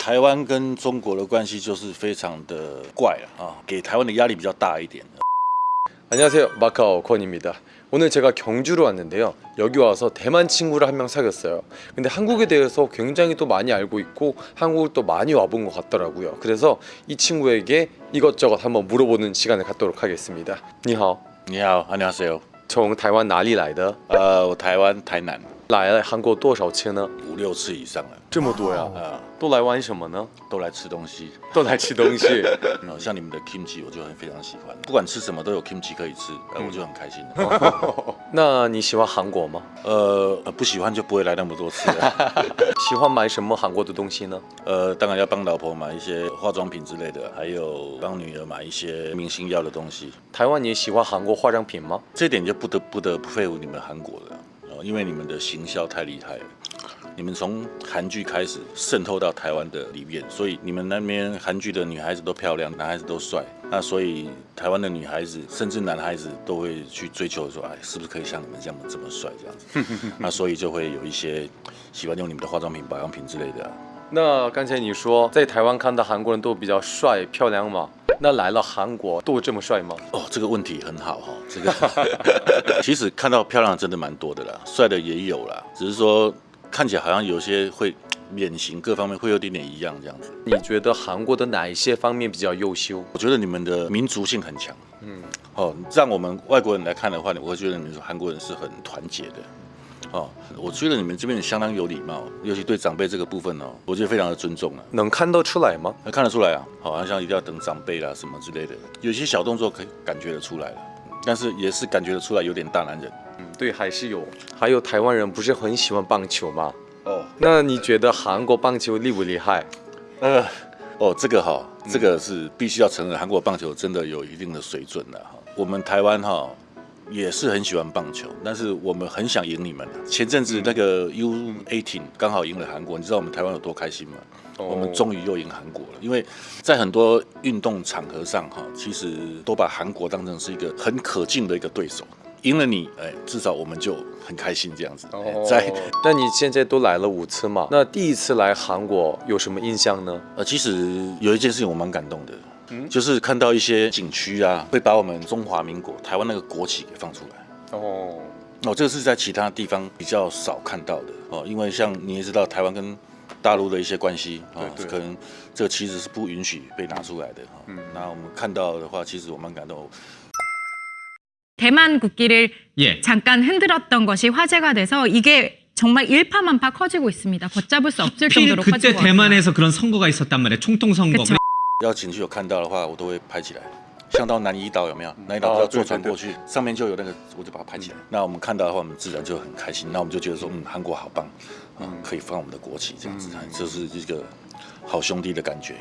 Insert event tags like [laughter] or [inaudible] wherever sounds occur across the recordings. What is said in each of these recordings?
台湾跟中国的关系就是非常的怪啊，给台湾的压力比较大一点。 안녕하세요 마카오 권입니다 오늘 제가 경주로 왔는데요 여기 와서 대만 친구를 한 명 사귀었어요 근데 한국에 대해서 굉장히 또 많이 알고 있고 한국을 또 많이 와본 것 같더라고요 그래서 이 친구에게 이것저것 한번 물어보는 시간을 갖도록 하겠습니다 你好你好，안녕하세요。从台湾哪里来的呃，我台湾台南 来了韩国多少次呢？五六次以上了，这么多呀？啊，都来玩什么呢？都来吃东西。都来吃东西。[laughs] 嗯像你们的 kimchi 我就很非常喜欢，不管吃什么都有 kimchi 可以吃，呃，我就很开心。了。[laughs] 那你喜欢韩国吗？呃，呃不喜欢就不会来那么多次。了。[laughs] 喜欢买什么韩国的东西呢？呃，当然要帮老婆买一些化妆品之类的，还有帮女儿买一些明星要的东西。台湾也喜欢韩国化妆品吗？这一点就不得不得不佩服你们韩国了，呃，因为你们的行销太厉害了。你们从韩剧开始渗透到台湾的里面，所以你们那边韩剧的女孩子都漂亮，男孩子都帅，那所以台湾的女孩子甚至男孩子都会去追求说，哎，是不是可以像你们这样这么帅这样子？[laughs] 那所以就会有一些喜欢用你们的化妆品、保养品之类的啊、那刚才你说在台湾看到韩国人都比较帅漂亮嘛？那来了韩国都这么帅吗？哦，这个问题很好哈、这个 [laughs] 其实看到漂亮的真的蛮多的啦，帅的也有啦，只是说看起来好像有些会脸型各方面会有点点一样这样子。你觉得韩国的哪一些方面比较优秀？我觉得你们的民族性很强，嗯，哦，让我们外国人来看的话，我会觉得你们韩国人是很团结的。哦，我觉得你们这边相当有礼貌，尤其对长辈这个部分哦，我觉得非常的尊重啊。能看得出来吗？看得出来啊，好像一定要等长辈啦什么之类的，有些小动作可以感觉得出来了，但是也是感觉得出来有点大男人。嗯，对，还是有。还有台湾人不是很喜欢棒球吗？哦，那你觉得韩国棒球厉不厉害？呃，哦，这个哈，这个是必须要承认，韩国棒球真的有一定的水准的哈。我们台湾哈也是很喜欢棒球，但是我们很想赢你们。前阵子那个 U18 刚好赢了韩国，你知道我们台湾有多开心吗？我们终于又赢韩国了，因为在很多运动场合上哈，其实都把韩国当成是一个很可敬的一个对手。赢了你，哎，至少我们就很开心这样子。哦在 [laughs] 那你现在都来了五次嘛？那第一次来韩国有什么印象呢？呃，其实有一件事情我蛮感动的，就是看到一些景区啊，会把我们中华民国台湾那个国旗给放出来。哦，哦，这个是在其他地方比较少看到的哦，因为像你也知道，台湾跟大陆的一些关系啊、对对可能这个旗子是不允许被拿出来的哈。嗯，那我们看到的话，其实我蛮感动。 대만 국기를 예. 잠깐 흔들었던 것이 화제가 돼서 이게 정말 일파만파 커지고 있습니다. 걷잡을 수 없을 필 정도로 그때 커지고 왔어요. 대만에서 그런 선거가 있었단 말이에요. 총통 선거. 要景区有看到的话，我都会拍起来。像到南怡岛有没有？南怡岛要坐船过去，上面就有那个，我就把它拍起来。那我们看到的话，我们自然就很开心。那我们就觉得说，嗯，韩国好棒，嗯，可以放我们的国旗这样子，这是一个好兄弟的感觉。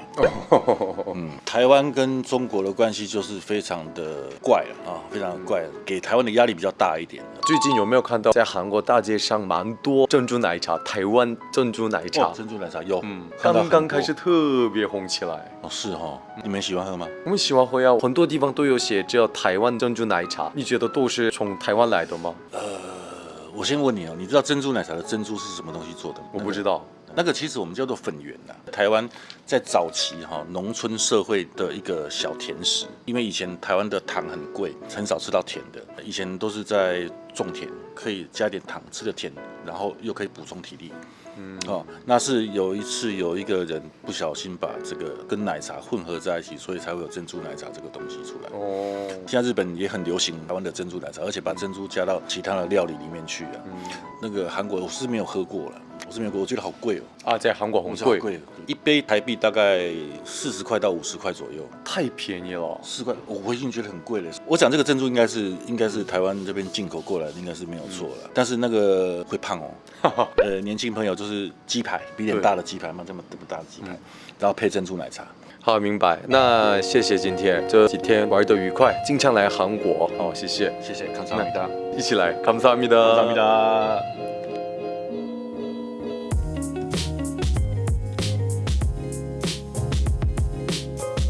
嗯，台湾跟中国的关系就是非常的怪了啊，非常的怪，给台湾的压力比较大一点。最近有没有看到在韩国大街上蛮多珍珠奶茶？台湾珍珠奶茶哦，，珍珠奶茶有，刚刚开始特别红起来。哦，是哈，你们喜欢喝吗？我们喜欢喝呀，很多地方都有写叫台湾珍珠奶茶。你觉得都是从台湾来的吗？呃，我先问你哦，你知道珍珠奶茶的珍珠是什么东西做的吗？我不知道。那个其实我们叫做粉圆呐。台湾在早期哈、农村社会的一个小甜食，因为以前台湾的糖很贵，很少吃到甜的，以前都是在种田，可以加点糖，吃的甜，然后又可以补充体力。嗯，哦，那是有一次有一个人不小心把这个跟奶茶混合在一起，所以才会有珍珠奶茶这个东西出来。哦，现在日本也很流行台湾的珍珠奶茶，而且把珍珠加到其他的料理里面去啊。那个韩国我是没有喝过了，我是美国，我觉得好贵哦。啊，在韩国很贵，贵一杯台币大概四十块到五十块左右，太便宜了。四块，我已经觉得很贵了。我讲这个珍珠应该是应该是台湾这边进口过来，应该是没有错了、但是那个会胖哦。[laughs] 呃，年轻朋友就是鸡排，比脸大的鸡排嘛，这么这么大的鸡排、然后配珍珠奶茶。好，明白。那谢谢今天这几天玩的愉快，经常来韩国。哦，谢谢，谢谢，感谢阿弥达，一起来，感谢阿弥达，感谢阿弥达。